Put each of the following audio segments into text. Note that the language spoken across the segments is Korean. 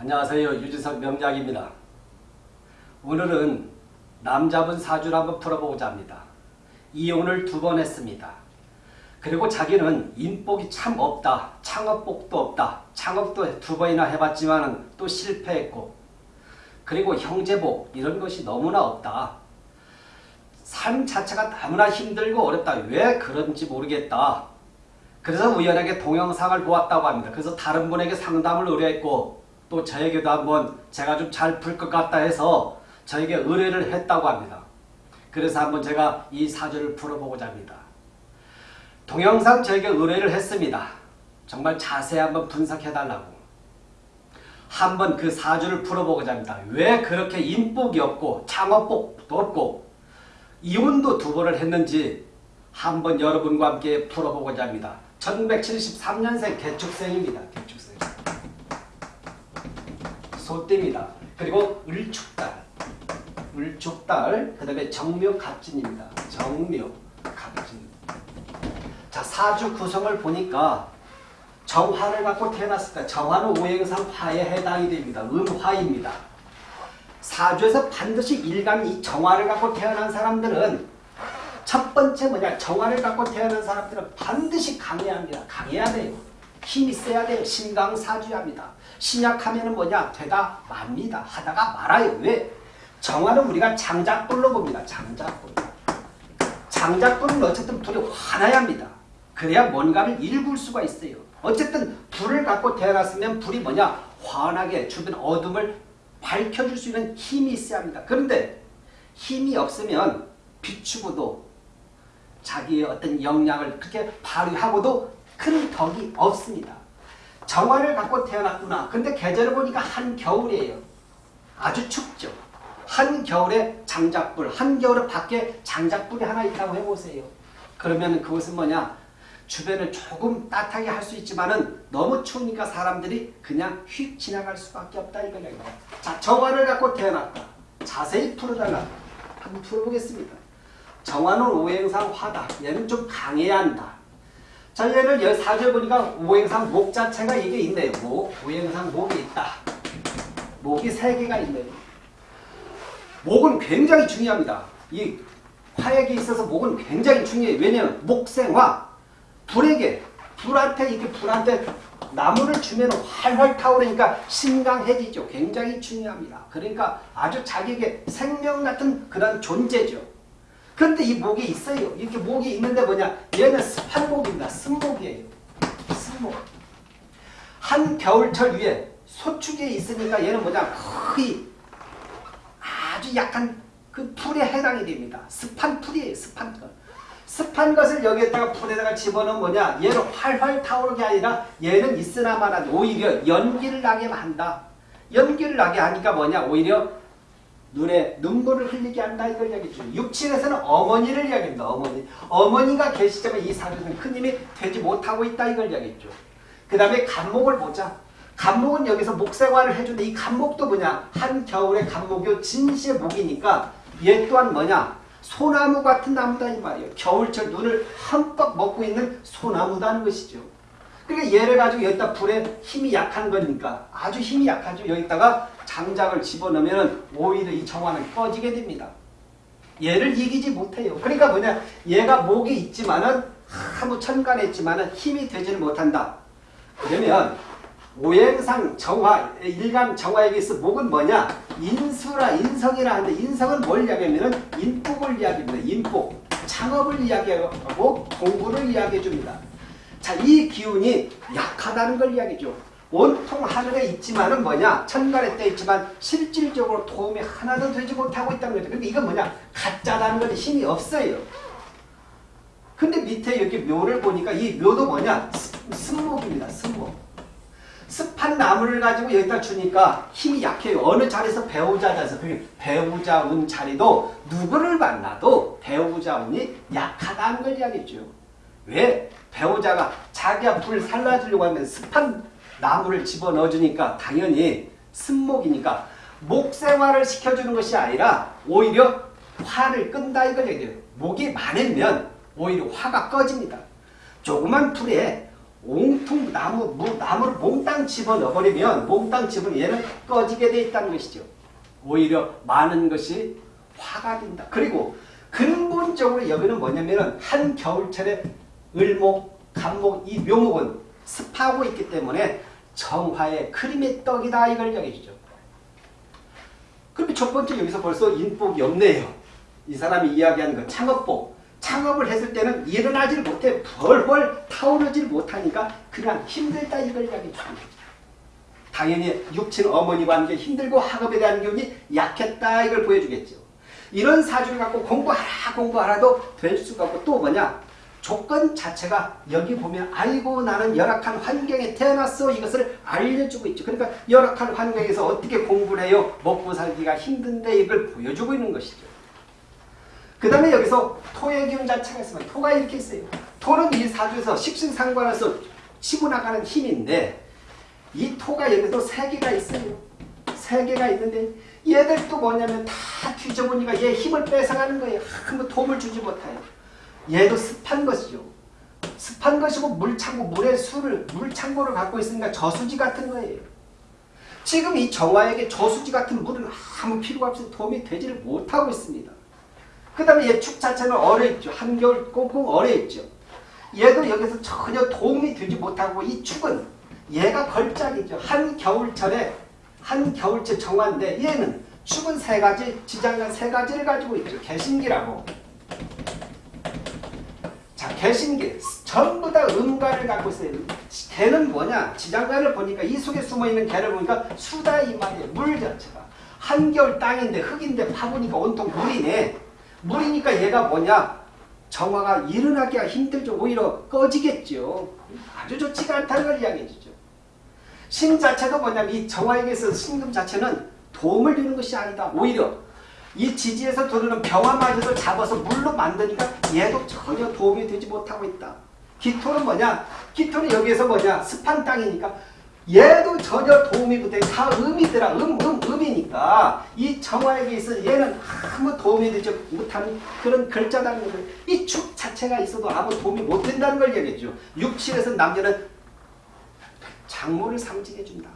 안녕하세요. 유지석 명작입니다. 오늘은 남자분 사주를 한번 풀어보고자 합니다. 이혼을 두 번 했습니다. 그리고 자기는 인복이 참 없다. 창업복도 없다. 창업도 두 번이나 해봤지만 또 실패했고 그리고 형제복 이런 것이 너무나 없다. 삶 자체가 너무나 힘들고 어렵다. 왜 그런지 모르겠다. 그래서 우연하게 동영상을 보았다고 합니다. 그래서 다른 분에게 상담을 의뢰했고 또 저에게도 한번 제가 좀 잘 풀 것 같다 해서 저에게 의뢰를 했다고 합니다. 그래서 한번 제가 이 사주를 풀어보고자 합니다. 동영상 저에게 의뢰를 했습니다. 정말 자세히 한번 분석해달라고. 한번 그 사주를 풀어보고자 합니다. 왜 그렇게 인복이 없고 창업복도 없고 이혼도 두 번을 했는지 한번 여러분과 함께 풀어보고자 합니다. 1973년생 개축생입니다. 개축생. 소띠입니다. 그리고 을축달, 을축달, 그 다음에 정묘갑진입니다. 정묘갑진. 자, 사주 구성을 보니까 정화를 갖고 태어났을까? 정화는 오행상 화에 해당이 됩니다. 음화입니다. 사주에서 반드시 일간 이 정화를 갖고 태어난 사람들은 첫 번째 뭐냐? 정화를 갖고 태어난 사람들은 반드시 강해야 합니다. 강해야 돼요. 힘이 세야 돼요. 신강사주합니다. 신약하면 뭐냐? 되다 맙니다. 하다가 말아요. 왜? 정화는 우리가 장작불로 봅니다. 장작불. 장작불은 어쨌든 불이 환해야 합니다. 그래야 뭔가를 일굴 수가 있어요. 어쨌든 불을 갖고 태어났으면 불이 뭐냐? 환하게 주변 어둠을 밝혀줄 수 있는 힘이 있어야 합니다. 그런데 힘이 없으면 비추고도 자기의 어떤 역량을 그렇게 발휘하고도 큰 덕이 없습니다. 정화를 갖고 태어났구나. 근데 계절을 보니까 한겨울이에요. 아주 춥죠. 한겨울에 장작불, 한겨울에 밖에 장작불이 하나 있다고 해보세요. 그러면 그것은 뭐냐? 주변을 조금 따뜻하게 할 수 있지만 은 너무 추우니까 사람들이 그냥 휙 지나갈 수밖에 없다 이거예요. 자, 정화를 갖고 태어났다. 자세히 풀어달라. 한번 풀어보겠습니다. 정화는 오행상 화다. 얘는 좀 강해야 한다. 자, 얘를 사주에 보니까 오행상 목 자체가 이게 있네요. 목, 오행상 목이 있다. 목이 세 개가 있네요. 목은 굉장히 중요합니다. 이 화약에 있어서 목은 굉장히 중요해요. 왜냐하면 목생화, 불에게, 불한테 이렇게 불한테 나무를 주면 활활 타오르니까 신강해지죠. 굉장히 중요합니다. 그러니까 아주 자기에게 생명 같은 그런 존재죠. 그런데 이 목이 있어요. 이렇게 목이 있는데 뭐냐? 얘는 습한목입니다. 습목이에요. 습목. 한 겨울철 위에 소축에 있으니까 얘는 뭐냐? 거의 아주 약간 그 풀에 해당이 됩니다. 습한 풀이에요. 습한 것. 습한 것을 여기에다가 풀에다가 집어넣으면 뭐냐? 얘는 활활 타오르게 아니라 얘는 있으나마나 오히려 연기를 나게 한다. 연기를 나게 하니까 뭐냐? 오히려 눈에 눈물을 흘리게 한다 이걸 이야기죠. 육친에서는 어머니를 이야기합니다. 어머니. 어머니가 계시자면 이 사주는 큰 힘이 되지 못하고 있다 이걸 이야기했죠. 그 다음에 간목을 보자. 간목은 여기서 목생활을 해주는데 이 간목도 뭐냐? 한겨울에 간목이 진시의 목이니까 얘 또한 뭐냐? 소나무 같은 나무다 이 말이에요. 겨울철 눈을 흠뻑 먹고 있는 소나무다는 것이죠. 그러니까 얘를 가지고 여기다 불에 힘이 약한 거니까 아주 힘이 약하죠. 여기다가 장작을 집어넣으면 오히려 이 정화는 꺼지게 됩니다. 얘를 이기지 못해요. 그러니까 뭐냐 얘가 목이 있지만은 아무 천간했지만은 힘이 되지는 못한다. 그러면 오행상 정화, 일간 정화에게 있어 목은 뭐냐? 인수라 인성이라 하는데 인성은 뭘 이야기하면 인복을 이야기합니다. 인복. 창업을 이야기하고 공부를 이야기해 줍니다. 자, 이 기운이 약하다는 걸 이야기죠. 온통 하늘에 있지만은 뭐냐? 천간에 떠 있지만 실질적으로 도움이 하나도 되지 못하고 있다는 거죠. 그러니까 이건 뭐냐? 가짜라는 건 힘이 없어요. 근데 밑에 이렇게 묘를 보니까 이 묘도 뭐냐? 습목입니다. 습목. 습한 나무를 가지고 여기다 주니까 힘이 약해요. 어느 자리에서 배우자 자리에서 배우자 운 자리도 누구를 만나도 배우자 운이 약하다는 걸 이야기죠. 왜? 배우자가 자기가 불 살라주려고 하면 습한 나무를 집어넣어주니까 당연히 습목이니까 목생활을 시켜주는 것이 아니라 오히려 화를 끈다 이걸 얘기해요. 목이 많으면 오히려 화가 꺼집니다. 조그만 불에 온통 나무, 무, 나무를 몽땅 집어넣어버리면 몽땅 집어 얘는 꺼지게 돼 있다는 것이죠. 오히려 많은 것이 화가 된다. 그리고 근본적으로 여기는 뭐냐면은 한 겨울철에 을목, 간목, 이 묘목은 습하고 있기 때문에 정화의 크림의 떡이다 이걸 얘기해주죠. 그럼 첫 번째 여기서 벌써 인복이 없네요. 이 사람이 이야기하는 거 창업복. 창업을 했을 때는 일어나질 못해 벌벌 타오르질 못하니까 그냥 힘들다 이걸 이야기해 줍니다. 당연히 육친 어머니 관계 힘들고 학업에 대한 기운이 약했다 이걸 보여주겠죠. 이런 사주를 갖고 공부하라 공부하라도 될 수가 없고 또 뭐냐 조건 자체가 여기 보면 아이고 나는 열악한 환경에 태어났어 이것을 알려주고 있죠. 그러니까 열악한 환경에서 어떻게 공부를 해요? 먹고 살기가 힘든데 이걸 보여주고 있는 것이죠. 그 다음에 여기서 토의 기운 자체가 있으면 토가 이렇게 있어요. 토는 이 사주에서 식신상관에서 치고 나가는 힘인데 이 토가 여기도 세 개가 있어요. 세 개가 있는데 얘들도 뭐냐면 다 뒤져보니까 얘 힘을 뺏어가는 거예요. 한번 도움을 주지 못해요. 얘도 습한 것이죠. 습한 것이고 물창고, 물의 수를, 물창고를 갖고 있으니까 저수지 같은 거예요. 지금 이 정화에게 저수지 같은 물은 아무 필요가 없이 도움이 되지를 못하고 있습니다. 그 다음에 얘 축 자체는 얼어있죠. 한겨울 꽁꽁 얼어있죠. 얘도 여기서 전혀 도움이 되지 못하고 이 축은 얘가 걸작이죠. 한겨울철에 한겨울철 정화인데 얘는 축은 세 가지, 지장간 세 가지를 가지고 있죠. 개신기라고. 자, 개신기. 전부 다 음가를 갖고 있어요. 개는 뭐냐? 지장간을 보니까 이 속에 숨어있는 개를 보니까 수다 이 말이에요. 물 자체가. 한겨울 땅인데 흙인데 파보니까 온통 물이네. 물이니까 얘가 뭐냐? 정화가 일어나기가 힘들죠. 오히려 꺼지겠죠. 아주 좋지가 않다는 걸 이야기해 주죠. 신 자체도 뭐냐면 이 정화에게서 신금 자체는 도움을 주는 것이 아니다. 오히려 이 지지에서 들어오는 병화마저도 잡아서 물로 만드니까 얘도 전혀 도움이 되지 못하고 있다. 기토는 뭐냐? 기토는 여기에서 뭐냐? 습한 땅이니까 얘도 전혀 도움이 못해. 다 음이더라. 음, 음, 음이니까 이 정화에게 있어 얘는 아무 도움이 되지 못하는 그런 글자다는 거죠. 이 축 자체가 있어도 아무 도움이 못 된다는 걸 얘기해죠. 육칠에서 남자는 장모를 상징해 준다.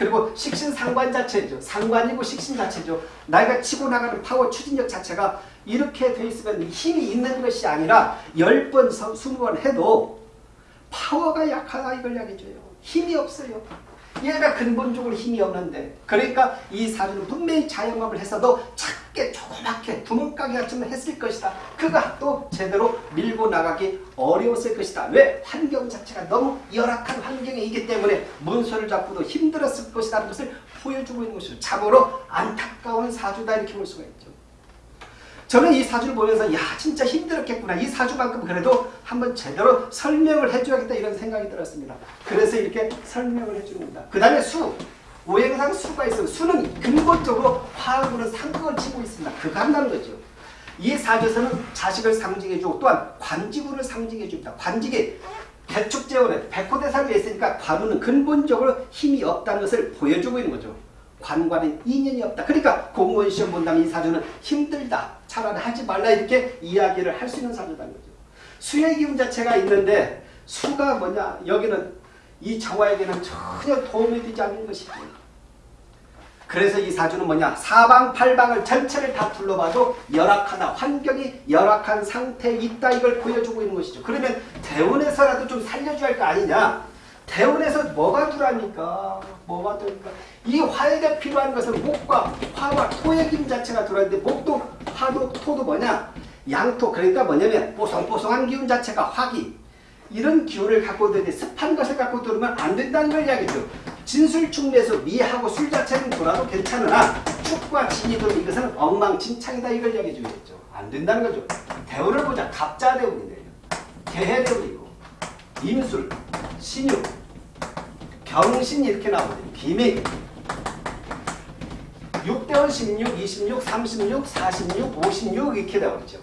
그리고 식신 상관 자체죠. 상관이고 식신 자체죠. 나이가 치고 나가는 파워 추진력 자체가 이렇게 돼 있으면 힘이 있는 것이 아니라 10번, 20번 해도 파워가 약하다 이걸 이야기해줘요. 힘이 없어요. 얘가 근본적으로 힘이 없는데 그러니까 이 사주는 분명히 자영업을 했어도 작게 조그맣게 구멍가게 같은 했을 것이다. 그가 또 제대로 밀고 나가기 어려웠을 것이다. 왜? 환경 자체가 너무 열악한 환경이기 때문에 문서를 잡고도 힘들었을 것이라는 것을 보여주고 있는 것이죠. 참으로 안타까운 사주다 이렇게 볼 수가 있죠. 저는 이 사주를 보면서 야 진짜 힘들었겠구나. 이 사주만큼 그래도 한번 제대로 설명을 해줘야겠다 이런 생각이 들었습니다. 그래서 이렇게 설명을 해주는 겁니다. 그 다음에 수. 오행상 수가 있어요. 수는 근본적으로 화학으로 상극을 치고 있습니다. 그거 한다는 거죠. 이 사주에서는 자식을 상징해주고 또한 관직우를 상징해줍니다. 관직이 대축재원에 백호대상에 있으니까 관우는 근본적으로 힘이 없다는 것을 보여주고 있는 거죠. 관과는 인연이 없다. 그러니까 공무원 시험 본다면 이 사주는 힘들다. 차라리 하지 말라 이렇게 이야기를 할 수 있는 사주라는 거죠. 수의 기운 자체가 있는데 수가 뭐냐 여기는 이 정화에게는 전혀 도움이 되지 않는 것이죠. 그래서 이 사주는 뭐냐 사방팔방을 전체를 다 둘러봐도 열악하다 환경이 열악한 상태에 있다 이걸 보여주고 있는 것이죠. 그러면 대원에서라도 좀 살려줘야 할 거 아니냐 대원에서 뭐가 들어니까 뭐가 들어니까 이 화에게 필요한 것은 목과 화와 토의 김 자체가 들어있는데 목도 화도 토도 뭐냐 양토 그러니까 뭐냐면 뽀송뽀송한 기운 자체가 화기 이런 기운을 갖고 들는데 습한 것을 갖고 들으면 안 된다는 걸 이야기죠. 진술충내에서 미하고 술 자체는 돌아도 괜찮으나 축과 진이 들면 이것은 엉망진창이다 이걸 이야기해 주겠죠. 안 된다는 거죠. 대운을 보자. 갑자대운이네요. 개해대운이고 임술, 신유, 경신 이렇게 나오거든요. 비맥 6대원 16, 26, 36, 46, 56 이렇게 나오죠.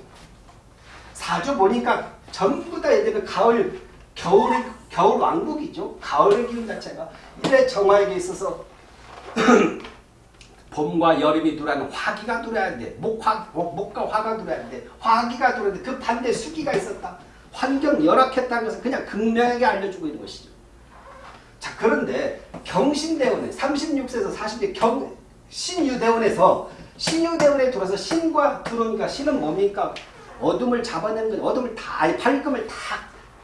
사주 보니까 전부 다 얘들은 가을, 겨울, 겨울 왕국이죠. 가을의 기운 자체가. 이래 정화에게 있어서 봄과 여름이 들어는 화기가 들어야 돼. 목화, 목, 과 화가 들어야 돼. 화기가 들어야 돼. 그 반대 수기가 있었다. 환경 열악했다는 것을 그냥 극명하게 알려주고 있는 것이죠. 자 그런데 경신대원에 36세에서 40세 경 신유대원에서 신유대원에 들어서 신과 들어오니까 신은 뭡니까? 어둠을 잡아내는 건 어둠을 다 아니, 밝음을 다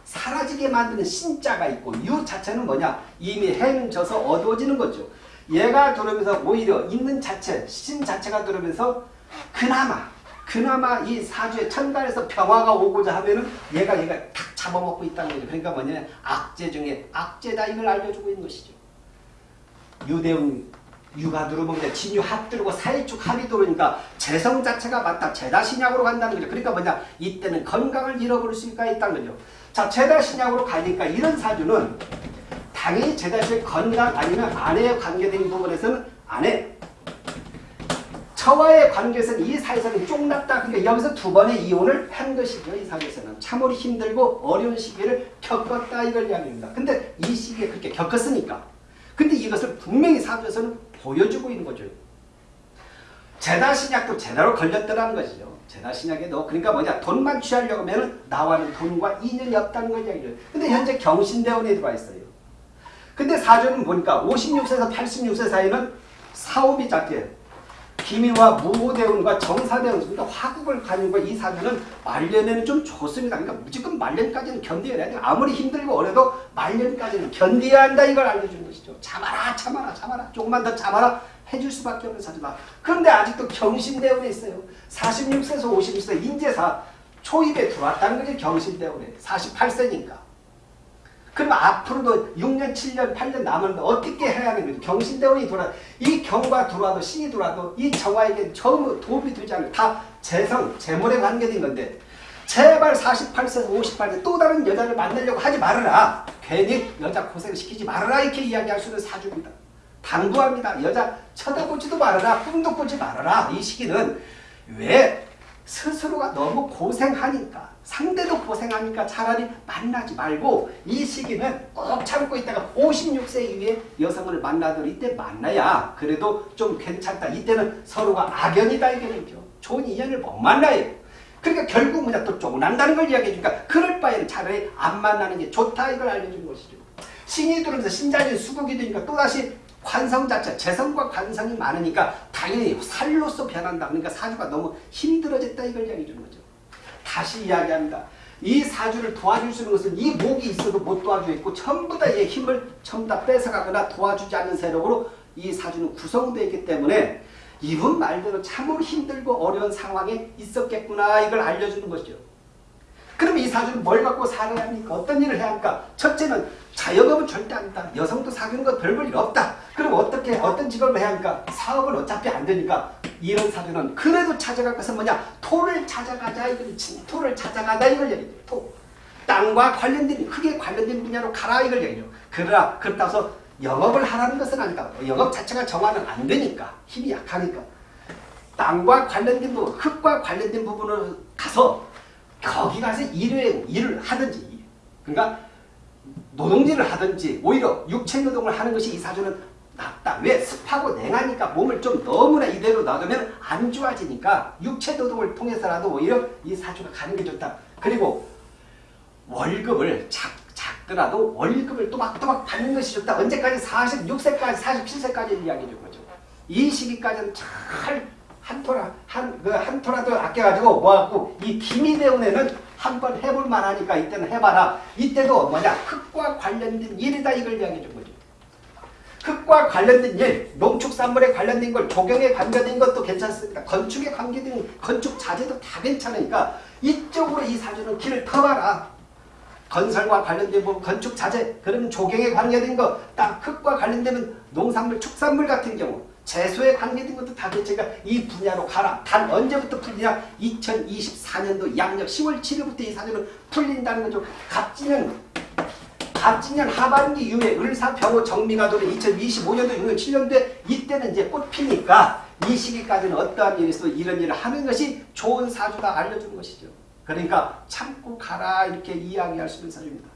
사라지게 만드는 신자가 있고 유 자체는 뭐냐? 이미 행져서 어두워지는 거죠. 얘가 들어오면서 오히려 있는 자체, 신 자체가 들어오면서 그나마 그나마 이 사주의 천간에서 평화가 오고자 하면은 얘가 얘가 탁 잡아먹고 있다는 거죠. 그러니까 뭐냐 악재 중에 악재다 이걸 알려주고 있는 것이죠. 유대운 유가 들어오면 진유 합 들고 사이축 합이 들어오니까 재성 자체가 맞다. 재다 신약으로 간다는 거죠. 그러니까 뭐냐 이때는 건강을 잃어버릴 수가 있다는 거죠. 자 재다 신약으로 가니까 이런 사주는 당연히 재다 신의 건강 아니면 아내에 관계된 부분에서는 아내 처와의 관계에서는 이 사회에서는 쫑났다. 그러니까 여기서 두 번의 이혼을 한 것이죠. 이 사회에서는. 참으로 힘들고 어려운 시기를 겪었다 이걸 이야기합니다. 근데 이 시기에 그렇게 겪었으니까. 근데 이것을 분명히 사주에서는 보여주고 있는 거죠. 제다 신약도 제대로 걸렸더라는 것이죠. 제다 신약에도 그러니까 뭐냐 돈만 취하려고 하면 나와는 돈과 인연이 없다는 걸 이야기해요. 근데 현재 경신대원에 들어와 있어요. 근데 사주는 보니까 56세에서 86세 사이는 사업이 작게 기미와 무호대운과 정사대운 그러니까 화국을 가지고 이 사주는 말년에는 좀 좋습니다. 그러니까 무조건 말년까지는 견뎌야 돼. 아무리 힘들고 어려도 말년까지는 견뎌야 한다 이걸 알려주는 것이죠. 참아라 참아라 참아라 조금만 더 참아라 해줄 수밖에 없는 사주다. 그런데 아직도 경신대운에 있어요. 46세에서 56세 인재사 초입에 들어왔다는 거지 경신대운에 48세니까. 그럼 앞으로도 6년, 7년, 8년 남았는데 어떻게 해야 거죠? 경신대원이 돌아, 이 경과 들어와도 신이 들어와도 이 정화에게 전부 도움이 되지 않아요. 다 재성, 재물에 관계된 건데 제발 48세, 58세 또 다른 여자를 만나려고 하지 말아라. 괜히 여자 고생시키지 말아라 이렇게 이야기할 수 있는 사주입니다. 당부합니다. 여자 쳐다보지도 말아라. 꿈도 꾸지 말아라. 이 시기는 왜 스스로가 너무 고생하니까 상대도 고생하니까 차라리 만나지 말고 이 시기는 꼭 참고 있다가 56세 이후에 여성을 만나도 이때 만나야 그래도 좀 괜찮다. 이때는 서로가 악연이다 이게죠. 좋은 인연을 못 만나요. 그러니까 결국 뭐냐 또 쪼난다는 걸 이야기해 주니까 그럴 바에는 차라리 안 만나는 게 좋다 이걸 알려주는 것이죠. 신이 들어면서 신자진 수국이 되니까 또다시 관성 자체, 재성과 관성이 많으니까 당연히 살로서 변한다. 그러니까 사주가 너무 힘들어졌다 이걸 이야기해 거죠. 다시 이야기합니다. 이 사주를 도와줄 수 있는 것은 이 목이 있어도 못 도와주겠고 전부 다얘 힘을 전부 다 뺏어가거나 도와주지 않는 세력으로 이 사주는 구성되어 있기 때문에 이분 말대로 참으로 힘들고 어려운 상황에 있었겠구나 이걸 알려주는 것이죠. 그럼 이 사주는 뭘 갖고 살아야 합니까? 어떤 일을 해야 합니까? 첫째는 자영업은 절대 안 된다. 여성도 사귀는 건 별볼 일 없다. 그럼 어떻게 어떤 직업을 해야 합니까? 사업은 어차피 안 되니까 이런 사주는 그래도 찾아갈 것은 뭐냐? 토를 찾아가자 이걸 진토를 찾아가자 이걸 얘기해요. 토. 땅과 관련된 크게 관련된 분야로 가라 이걸 얘기해요. 그러나 그렇다고 해서 영업을 하라는 것은 아니다. 영업 자체가 정화는 안 되니까 힘이 약하니까 땅과 관련된 부분, 흙과 관련된 부분을 가서 거기 가서 일을, 일을 하든지 그러니까 노동질을 하든지 오히려 육체 노동을 하는 것이 이 사주는 낫다. 왜? 습하고 냉하니까 몸을 좀 너무나 이대로 놔두면 안 좋아지니까 육체 노동을 통해서라도 오히려 이 사주가 가는 게 좋다. 그리고 월급을 작, 작더라도 월급을 또박또박 받는 것이 좋다. 언제까지? 46세까지, 47세까지 이야기해 준 거죠. 이 시기까지는 잘 한 토라, 한, 그 한 토라도 아껴가지고 모아갖고 이 기미 대운에는 한번 해볼 만하니까 이때는 해봐라. 이때도 뭐냐? 흙과 관련된 일이다 이걸 이야기해 준 거죠. 흙과 관련된 일, 농축산물에 관련된 걸, 조경에 관련된 것도 괜찮습니다. 건축에 관계된 건축 자재도 다 괜찮으니까 이쪽으로 이 사주는 길을 터봐라. 건설과 관련된 부분, 건축 자재, 그러면 조경에 관계된 거, 딱 흙과 관련되면 농산물, 축산물 같은 경우 재소에 관계 된 것도 다 괜찮으니까 이 분야로 가라. 단 언제부터 풀리냐? 2024년도 양력 10월 7일부터 이 사주는 풀린다는 거죠. 갑진년 갑진년 하반기 이후에 을사 병호 정미가 도는 2025년도 6년 7년도에 이때는 이제 꽃 피니까 이 시기까지는 어떠한 있어도 이런 일을 하는 것이 좋은 사주다 알려주는 것이죠. 그러니까 참고 가라 이렇게 이야기할 수 있는 사주입니다.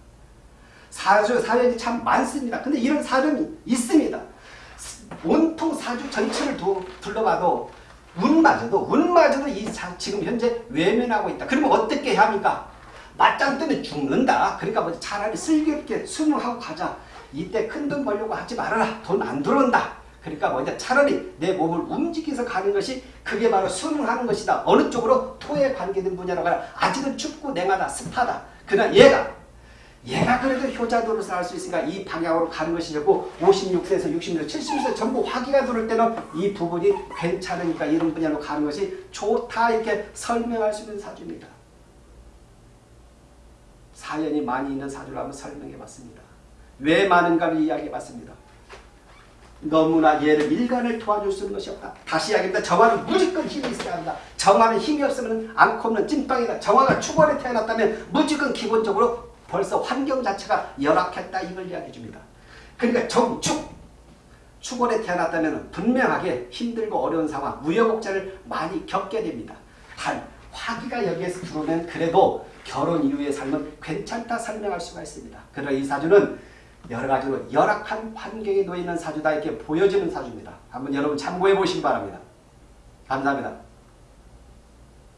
사주, 사연이 참 많습니다. 근데 이런 사연이 있습니다. 온통 사주 전체를 도, 둘러봐도 운마저도 운마저도 이 사, 지금 현재 외면하고 있다. 그러면 어떻게 해야 합니까? 맞짱 뜨면 죽는다. 그러니까 뭐 차라리 슬기롭게 수능하고 가자. 이때 큰 돈 벌려고 하지 말아라. 돈 안 들어온다. 그러니까 먼저 차라리 내 몸을 움직여서 가는 것이 그게 바로 수능하는 것이다. 어느 쪽으로 토에 관계된 분야라고 하라. 아직은 춥고 냉하다. 습하다. 그러나 얘가 얘가 그래도 효자 노릇을 할수 있으니까 이 방향으로 가는 것이고 56세에서 60세, 70세 전부 화기가 들을 때는 이 부분이 괜찮으니까 이런 분야로 가는 것이 좋다 이렇게 설명할 수 있는 사주입니다. 사연이 많이 있는 사주를 한번 설명해 봤습니다. 왜 많은가를 이야기해 봤습니다. 너무나 얘를 일간을 도와줄 수 있는 것이 없다. 다시 이야기합니다. 정화는 무조건 힘이 있어야 한다. 정화는 힘이 없으면 않고 없는 찐빵이다. 정화가 축원에 태어났다면 무조건 기본적으로 벌써 환경 자체가 열악했다 이걸 이야기해 줍니다. 그러니까 정축 축원에 태어났다면 분명하게 힘들고 어려운 상황, 무여곡절을 많이 겪게 됩니다. 단 화기가 여기에서 들어오면 그래도 결혼 이후의 삶은 괜찮다 설명할 수가 있습니다. 그러나 이 사주는 여러 가지로 열악한 환경에 놓여 있는 사주다 이렇게 보여지는 사주입니다. 한번 여러분 참고해 보시기 바랍니다. 감사합니다.